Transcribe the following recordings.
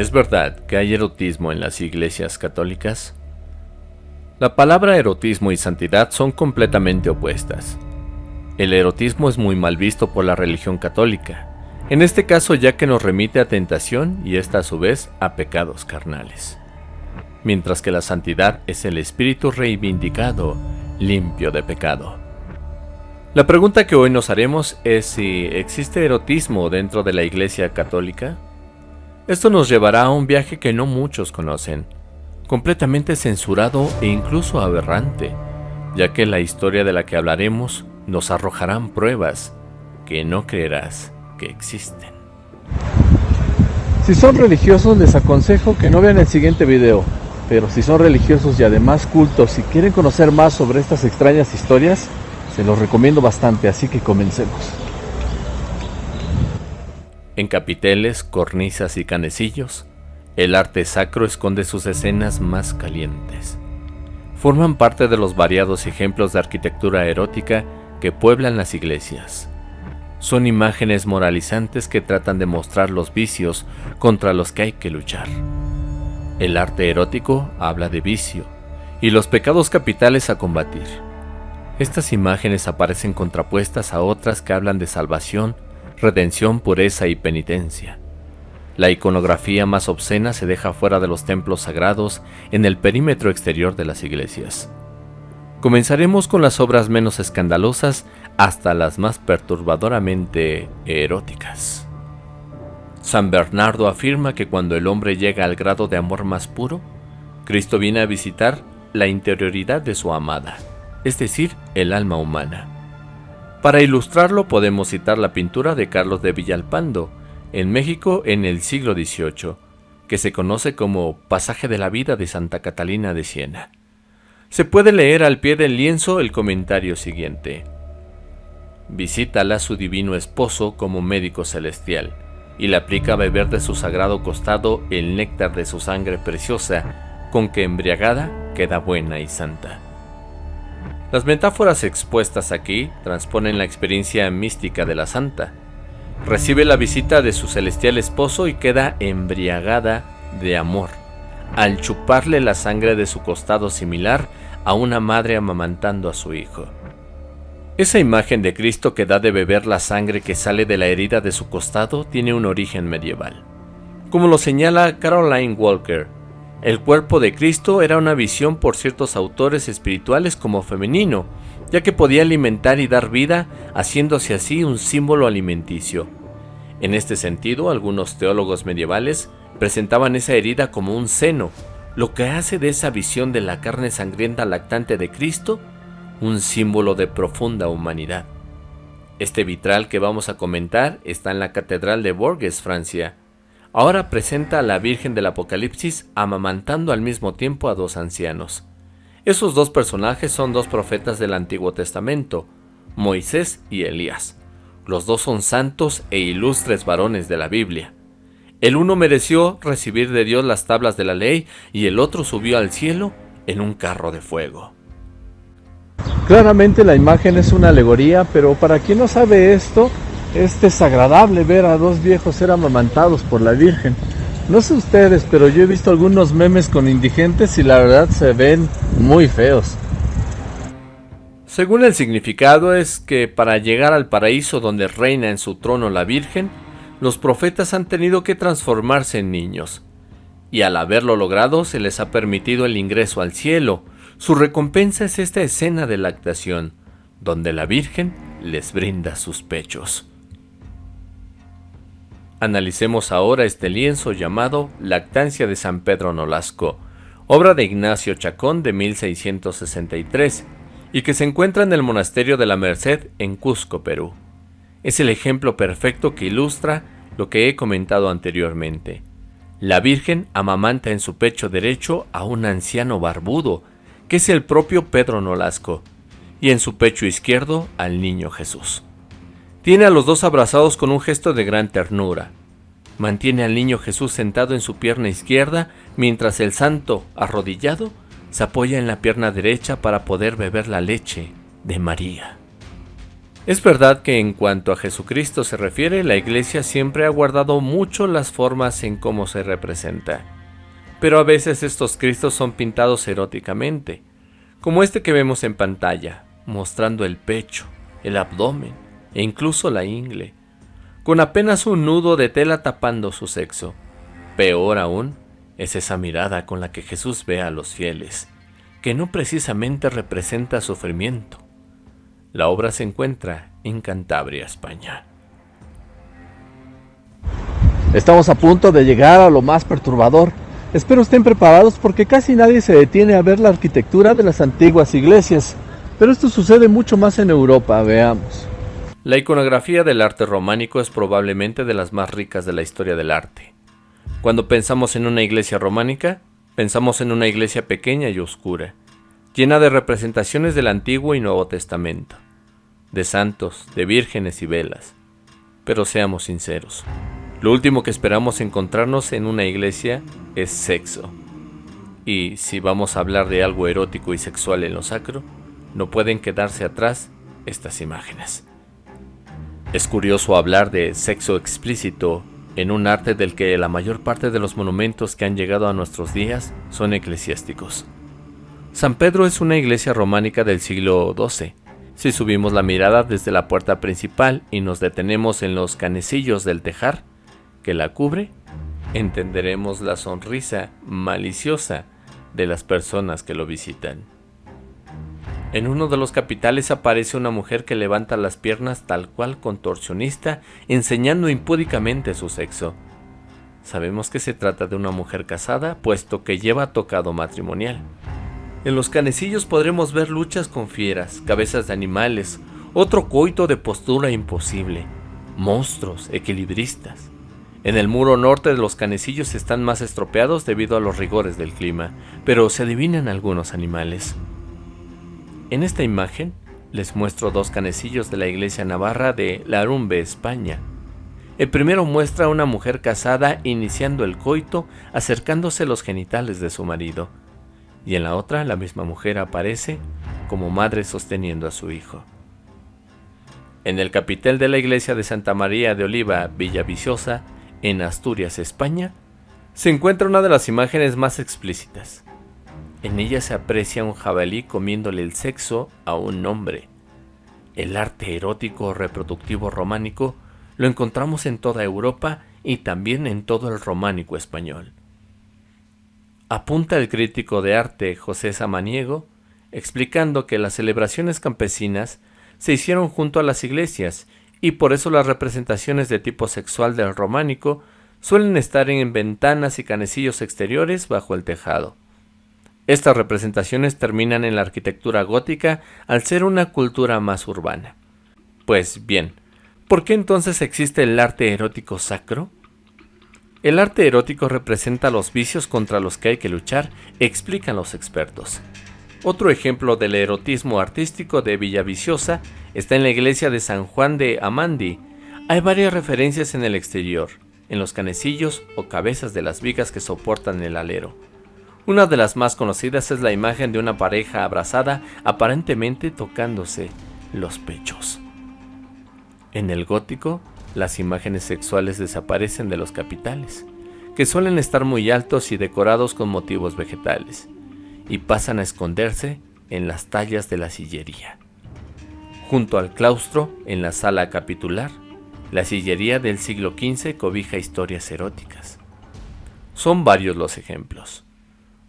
¿Es verdad que hay erotismo en las iglesias católicas? La palabra erotismo y santidad son completamente opuestas. El erotismo es muy mal visto por la religión católica, en este caso ya que nos remite a tentación y esta a su vez a pecados carnales. Mientras que la santidad es el espíritu reivindicado, limpio de pecado. La pregunta que hoy nos haremos es si existe erotismo dentro de la Iglesia Católica. Esto nos llevará a un viaje que no muchos conocen, completamente censurado e incluso aberrante, ya que la historia de la que hablaremos nos arrojarán pruebas que no creerás que existen. Si son religiosos les aconsejo que no vean el siguiente video, pero si son religiosos y además cultos y quieren conocer más sobre estas extrañas historias, se los recomiendo bastante, así que comencemos. En capiteles, cornisas y canecillos, el arte sacro esconde sus escenas más calientes. Forman parte de los variados ejemplos de arquitectura erótica que pueblan las iglesias. Son imágenes moralizantes que tratan de mostrar los vicios contra los que hay que luchar. El arte erótico habla de vicio y los pecados capitales a combatir. Estas imágenes aparecen contrapuestas a otras que hablan de salvación, redención, pureza y penitencia. La iconografía más obscena se deja fuera de los templos sagrados en el perímetro exterior de las iglesias. Comenzaremos con las obras menos escandalosas hasta las más perturbadoramente eróticas. San Bernardo afirma que cuando el hombre llega al grado de amor más puro, Cristo viene a visitar la interioridad de su amada, es decir, el alma humana. Para ilustrarlo podemos citar la pintura de Carlos de Villalpando, en México en el siglo XVIII, que se conoce como Pasaje de la vida de Santa Catalina de Siena. Se puede leer al pie del lienzo el comentario siguiente. Visítala su divino esposo como médico celestial, y le aplica a beber de su sagrado costado el néctar de su sangre preciosa, con que embriagada queda buena y santa. Las metáforas expuestas aquí transponen la experiencia mística de la santa, Recibe la visita de su celestial esposo y queda embriagada de amor, al chuparle la sangre de su costado similar a una madre amamantando a su hijo. Esa imagen de Cristo que da de beber la sangre que sale de la herida de su costado tiene un origen medieval. Como lo señala Caroline Walker, el cuerpo de Cristo era una visión por ciertos autores espirituales como femenino, ya que podía alimentar y dar vida, haciéndose así un símbolo alimenticio. En este sentido, algunos teólogos medievales presentaban esa herida como un seno, lo que hace de esa visión de la carne sangrienta lactante de Cristo un símbolo de profunda humanidad. Este vitral que vamos a comentar está en la Catedral de Bourges, Francia. Ahora presenta a la Virgen del Apocalipsis amamantando al mismo tiempo a dos ancianos. Esos dos personajes son dos profetas del Antiguo Testamento, Moisés y Elías. Los dos son santos e ilustres varones de la Biblia. El uno mereció recibir de Dios las tablas de la ley y el otro subió al cielo en un carro de fuego. Claramente la imagen es una alegoría, pero para quien no sabe esto, es desagradable ver a dos viejos ser amamantados por la Virgen. No sé ustedes, pero yo he visto algunos memes con indigentes y la verdad se ven muy feos. Según el significado es que para llegar al paraíso donde reina en su trono la Virgen, los profetas han tenido que transformarse en niños. Y al haberlo logrado se les ha permitido el ingreso al cielo. Su recompensa es esta escena de lactación, donde la Virgen les brinda sus pechos. Analicemos ahora este lienzo llamado Lactancia de San Pedro Nolasco, obra de Ignacio Chacón de 1663, y que se encuentra en el Monasterio de la Merced en Cusco, Perú. Es el ejemplo perfecto que ilustra lo que he comentado anteriormente. La Virgen amamanta en su pecho derecho a un anciano barbudo, que es el propio Pedro Nolasco, y en su pecho izquierdo al niño Jesús. Tiene a los dos abrazados con un gesto de gran ternura. Mantiene al niño Jesús sentado en su pierna izquierda mientras el santo, arrodillado, se apoya en la pierna derecha para poder beber la leche de María. Es verdad que en cuanto a Jesucristo se refiere, la Iglesia siempre ha guardado mucho las formas en cómo se representa. Pero a veces estos Cristos son pintados eróticamente, como este que vemos en pantalla, mostrando el pecho, el abdomen e incluso la ingle, con apenas un nudo de tela tapando su sexo. Peor aún es esa mirada con la que Jesús ve a los fieles, que no precisamente representa sufrimiento. La obra se encuentra en Cantabria, España. Estamos a punto de llegar a lo más perturbador. Espero estén preparados porque casi nadie se detiene a ver la arquitectura de las antiguas iglesias. Pero esto sucede mucho más en Europa, veamos. La iconografía del arte románico es probablemente de las más ricas de la historia del arte. Cuando pensamos en una iglesia románica, pensamos en una iglesia pequeña y oscura, llena de representaciones del Antiguo y Nuevo Testamento, de santos, de vírgenes y velas. Pero seamos sinceros, lo último que esperamos encontrarnos en una iglesia es sexo. Y si vamos a hablar de algo erótico y sexual en lo sacro, no pueden quedarse atrás estas imágenes. Es curioso hablar de sexo explícito en un arte del que la mayor parte de los monumentos que han llegado a nuestros días son eclesiásticos. San Pedro es una iglesia románica del siglo XII. Si subimos la mirada desde la puerta principal y nos detenemos en los canecillos del tejar que la cubre, entenderemos la sonrisa maliciosa de las personas que lo visitan. En uno de los capitales aparece una mujer que levanta las piernas tal cual contorsionista, enseñando impúdicamente su sexo. Sabemos que se trata de una mujer casada, puesto que lleva tocado matrimonial. En los canecillos podremos ver luchas con fieras, cabezas de animales, otro coito de postura imposible, monstruos, equilibristas. En el muro norte de los canecillos están más estropeados debido a los rigores del clima, pero se adivinan algunos animales. En esta imagen les muestro dos canecillos de la iglesia navarra de Larumbe, España. El primero muestra a una mujer casada iniciando el coito acercándose los genitales de su marido, y en la otra la misma mujer aparece como madre sosteniendo a su hijo. En el capitel de la iglesia de Santa María de Oliva, Villaviciosa, en Asturias, España, se encuentra una de las imágenes más explícitas. En ella se aprecia un jabalí comiéndole el sexo a un hombre. El arte erótico reproductivo románico lo encontramos en toda Europa y también en todo el románico español. Apunta el crítico de arte José Samaniego, explicando que las celebraciones campesinas se hicieron junto a las iglesias y por eso las representaciones de tipo sexual del románico suelen estar en ventanas y canecillos exteriores bajo el tejado. Estas representaciones terminan en la arquitectura gótica al ser una cultura más urbana. Pues bien, ¿por qué entonces existe el arte erótico sacro? El arte erótico representa los vicios contra los que hay que luchar, explican los expertos. Otro ejemplo del erotismo artístico de Villaviciosa está en la iglesia de San Juan de Amandi. Hay varias referencias en el exterior, en los canecillos o cabezas de las vigas que soportan el alero. Una de las más conocidas es la imagen de una pareja abrazada aparentemente tocándose los pechos. En el gótico, las imágenes sexuales desaparecen de los capitales, que suelen estar muy altos y decorados con motivos vegetales, y pasan a esconderse en las tallas de la sillería. Junto al claustro, en la sala capitular, la sillería del siglo XV cobija historias eróticas. Son varios los ejemplos.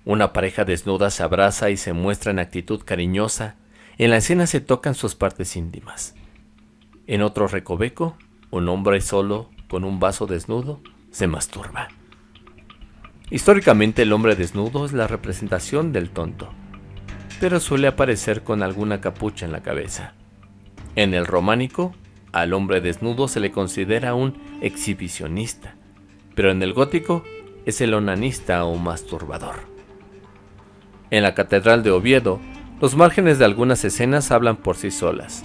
Una pareja desnuda se abraza y se muestra en actitud cariñosa. En la escena se tocan sus partes íntimas. En otro recoveco, un hombre solo, con un vaso desnudo, se masturba. Históricamente el hombre desnudo es la representación del tonto, pero suele aparecer con alguna capucha en la cabeza. En el románico, al hombre desnudo se le considera un exhibicionista, pero en el gótico es el onanista o masturbador. En la Catedral de Oviedo, los márgenes de algunas escenas hablan por sí solas.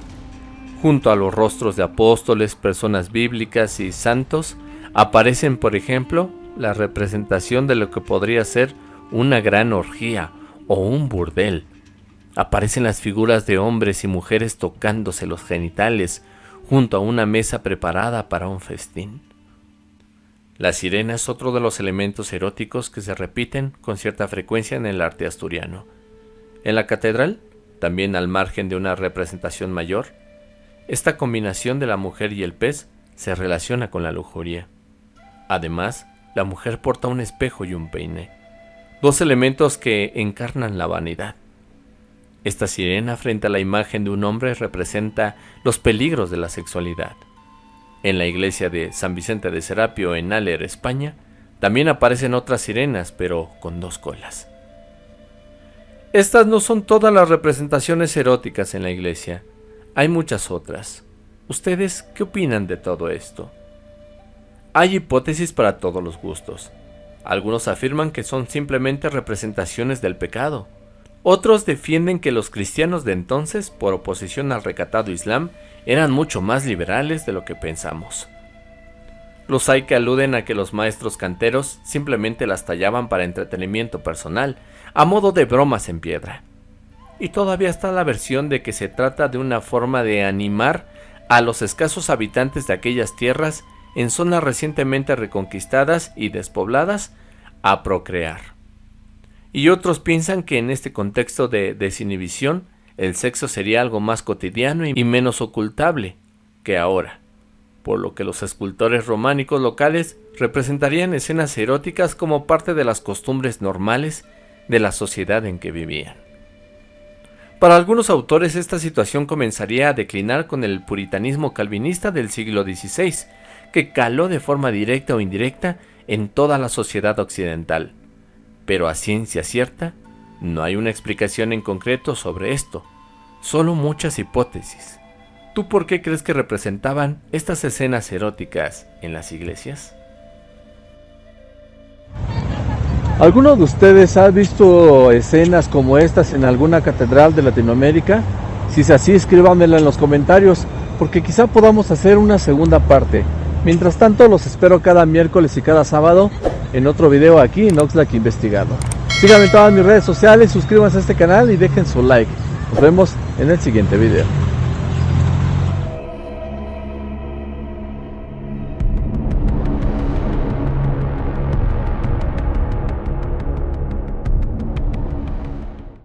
Junto a los rostros de apóstoles, personas bíblicas y santos, aparecen, por ejemplo, la representación de lo que podría ser una gran orgía o un burdel. aparecen las figuras de hombres y mujeres tocándose los genitales junto a una mesa preparada para un festín. La sirena es otro de los elementos eróticos que se repiten con cierta frecuencia en el arte asturiano. En la catedral, también al margen de una representación mayor, esta combinación de la mujer y el pez se relaciona con la lujuria. Además, la mujer porta un espejo y un peine, dos elementos que encarnan la vanidad. Esta sirena frente a la imagen de un hombre representa los peligros de la sexualidad. En la iglesia de San Vicente de Serapio en Aller, España, también aparecen otras sirenas, pero con dos colas. Estas no son todas las representaciones eróticas en la iglesia. Hay muchas otras. ¿Ustedes qué opinan de todo esto? Hay hipótesis para todos los gustos. Algunos afirman que son simplemente representaciones del pecado, otros defienden que los cristianos de entonces, por oposición al recatado Islam, eran mucho más liberales de lo que pensamos. Los hay que aluden a que los maestros canteros simplemente las tallaban para entretenimiento personal, a modo de bromas en piedra. Y todavía está la versión de que se trata de una forma de animar a los escasos habitantes de aquellas tierras en zonas recientemente reconquistadas y despobladas a procrear y otros piensan que en este contexto de desinhibición el sexo sería algo más cotidiano y menos ocultable que ahora, por lo que los escultores románicos locales representarían escenas eróticas como parte de las costumbres normales de la sociedad en que vivían. Para algunos autores esta situación comenzaría a declinar con el puritanismo calvinista del siglo XVI, que caló de forma directa o indirecta en toda la sociedad occidental, pero a ciencia cierta no hay una explicación en concreto sobre esto, solo muchas hipótesis. ¿Tú por qué crees que representaban estas escenas eróticas en las iglesias? ¿Alguno de ustedes ha visto escenas como estas en alguna catedral de Latinoamérica? Si es así, escríbanmela en los comentarios, porque quizá podamos hacer una segunda parte. Mientras tanto, los espero cada miércoles y cada sábado en otro video aquí en Oxlack Investigado. Síganme en todas mis redes sociales, suscríbanse a este canal y dejen su like. Nos vemos en el siguiente video.